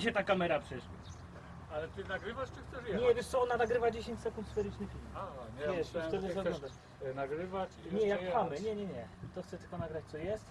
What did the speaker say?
się ta kamera przecież. Ale ty nagrywasz czy chcesz jechać? Nie, wiesz co, ona nagrywa 10 sekund sferyczny film. A, nie, Wiesz, myślałem, wtedy chcesz zaglądasz. e, nagrywać i Nie, jak jechać. pchamy, nie, nie, nie. To chcę tylko nagrać co jest.